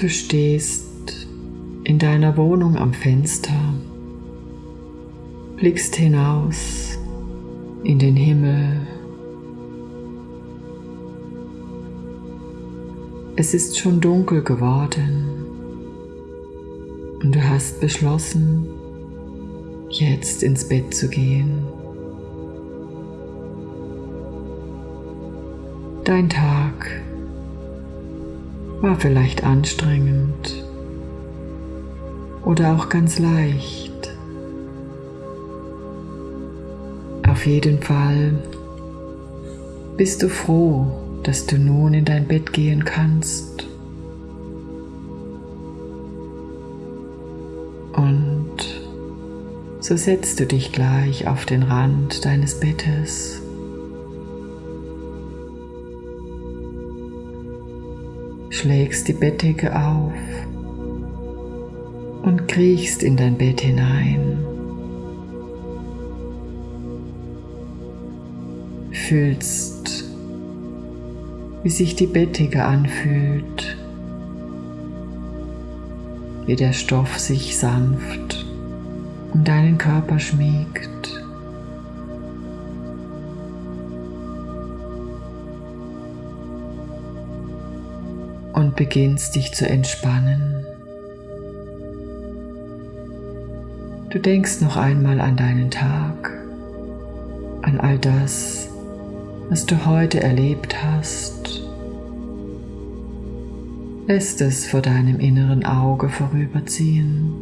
Du stehst in deiner Wohnung am Fenster, blickst hinaus in den Himmel. Es ist schon dunkel geworden und du hast beschlossen, jetzt ins Bett zu gehen. Dein Tag war vielleicht anstrengend oder auch ganz leicht. Auf jeden Fall bist du froh, dass du nun in dein Bett gehen kannst. Und so setzt du dich gleich auf den Rand deines Bettes. Schlägst die Bettdecke auf und kriechst in dein Bett hinein. Fühlst, wie sich die Bettdecke anfühlt, wie der Stoff sich sanft um deinen Körper schmiegt. Und beginnst dich zu entspannen. Du denkst noch einmal an deinen Tag, an all das, was du heute erlebt hast. Lässt es vor deinem inneren Auge vorüberziehen.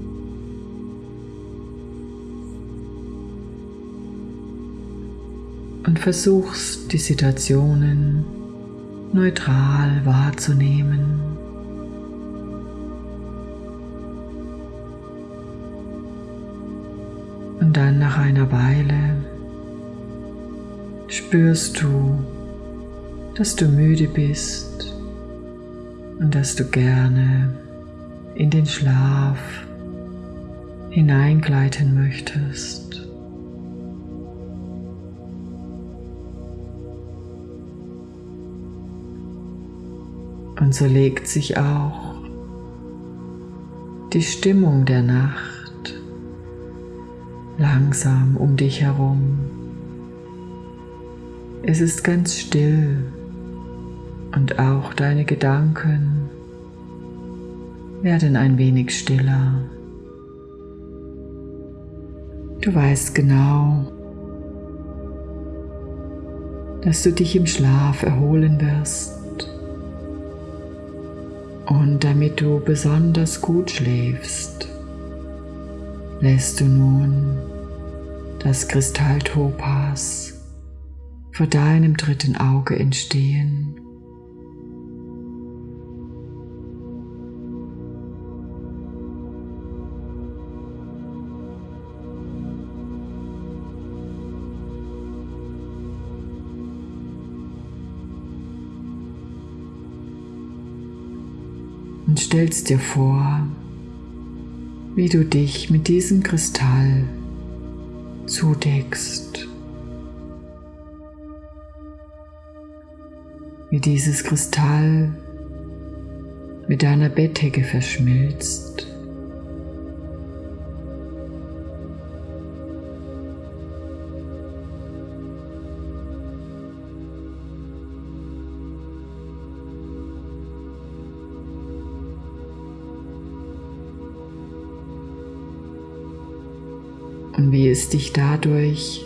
Und versuchst die Situationen neutral wahrzunehmen. Und dann nach einer Weile spürst du, dass du müde bist und dass du gerne in den Schlaf hineingleiten möchtest. Und so legt sich auch die Stimmung der Nacht langsam um dich herum. Es ist ganz still und auch deine Gedanken werden ein wenig stiller. Du weißt genau, dass du dich im Schlaf erholen wirst. Und damit du besonders gut schläfst, lässt du nun das Kristalltopas vor deinem dritten Auge entstehen. Und stellst dir vor, wie du dich mit diesem Kristall zudeckst. Wie dieses Kristall mit deiner Bettdecke verschmilzt. Und wie es dich dadurch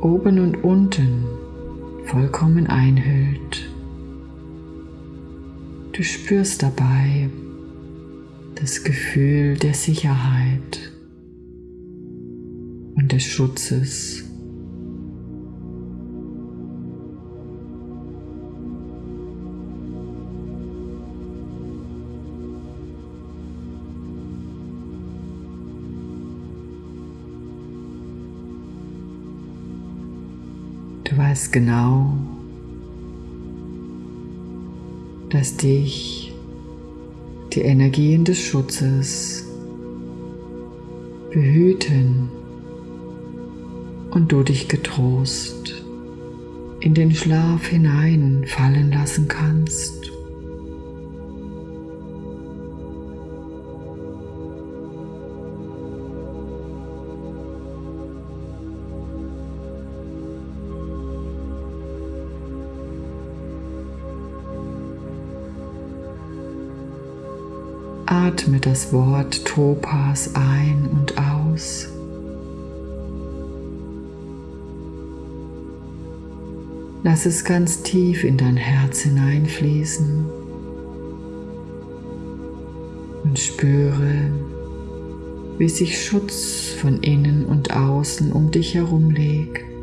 oben und unten vollkommen einhüllt. Du spürst dabei das Gefühl der Sicherheit und des Schutzes. Du weißt genau, dass dich die Energien des Schutzes behüten und du dich getrost in den Schlaf hineinfallen lassen kannst. Atme das Wort Topas ein und aus. Lass es ganz tief in dein Herz hineinfließen und spüre, wie sich Schutz von innen und außen um dich herum legt.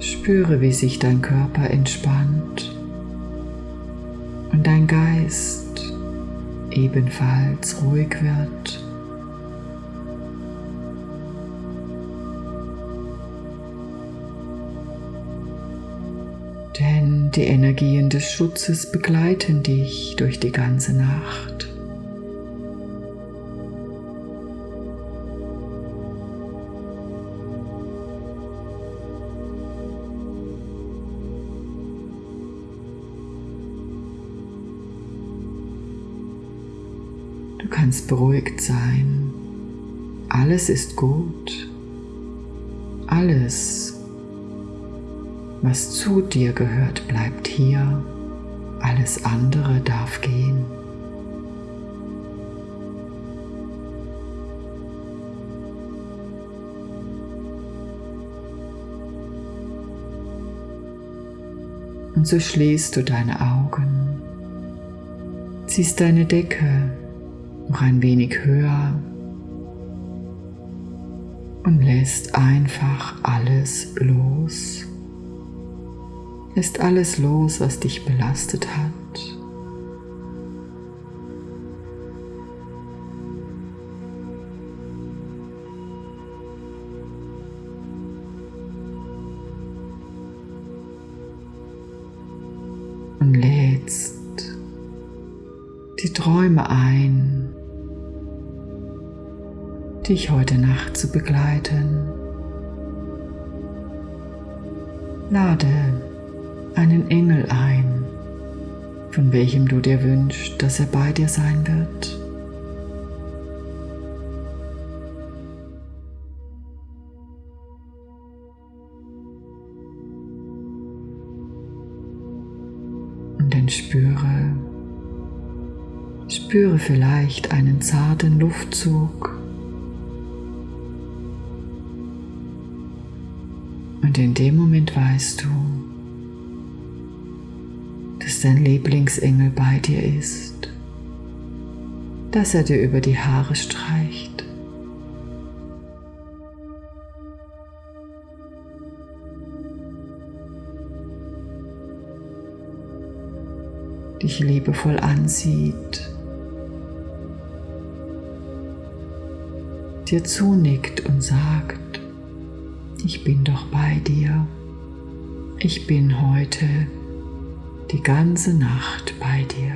Spüre, wie sich dein Körper entspannt und dein Geist ebenfalls ruhig wird. Denn die Energien des Schutzes begleiten dich durch die ganze Nacht. Kannst beruhigt sein. Alles ist gut. Alles, was zu dir gehört, bleibt hier. Alles andere darf gehen. Und so schließt du deine Augen, ziehst deine Decke noch ein wenig höher und lässt einfach alles los. Lässt alles los, was dich belastet hat. Dich heute Nacht zu begleiten. Lade einen Engel ein, von welchem du dir wünschst, dass er bei dir sein wird. Und dann spüre, spüre vielleicht einen zarten Luftzug Und in dem Moment weißt du, dass dein Lieblingsengel bei dir ist, dass er dir über die Haare streicht. dich liebevoll ansieht, dir zunickt und sagt, ich bin doch bei dir. Ich bin heute die ganze Nacht bei dir.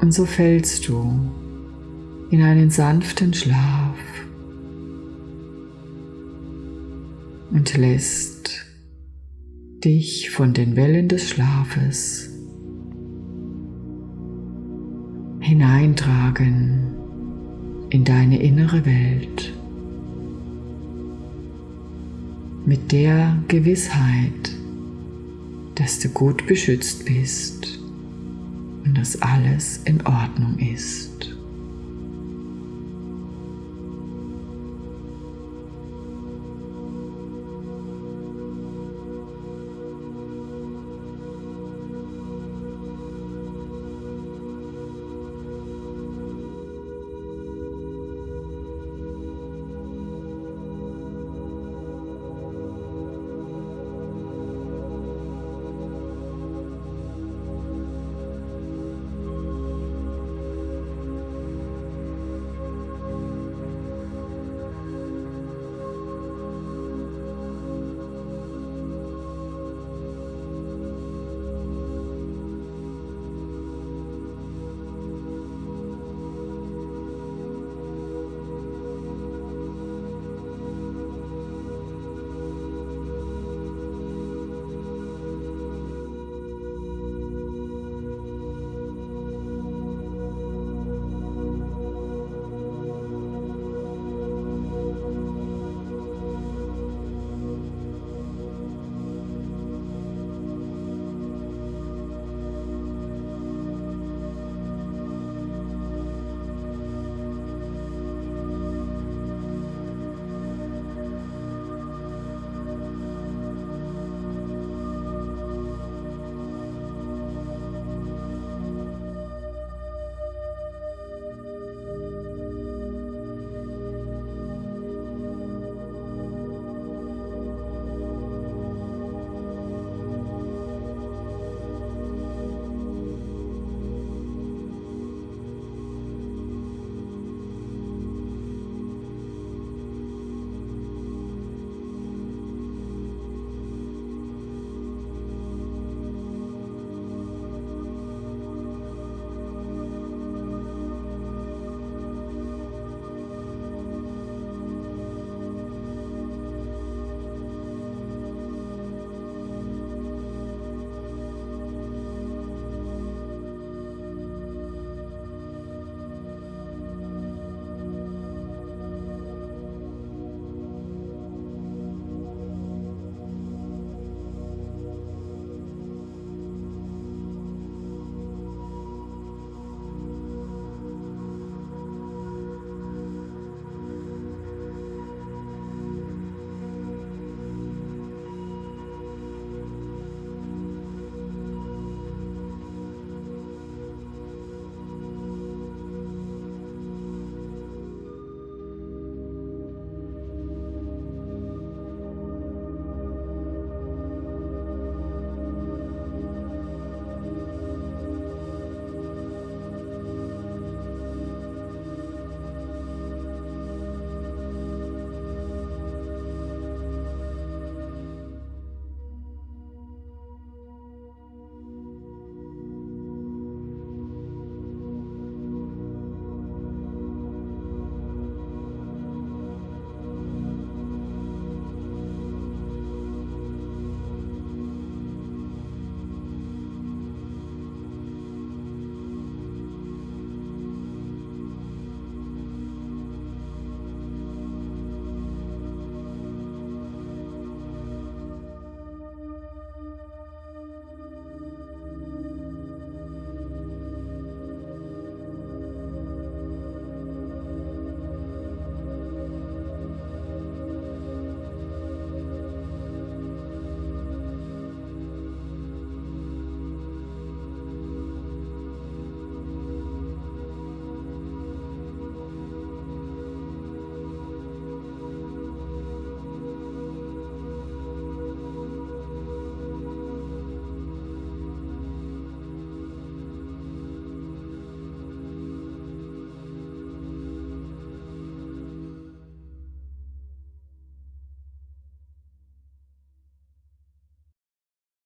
Und so fällst du in einen sanften Schlaf und lässt dich von den Wellen des Schlafes hineintragen in deine innere Welt mit der Gewissheit, dass du gut beschützt bist und dass alles in Ordnung ist.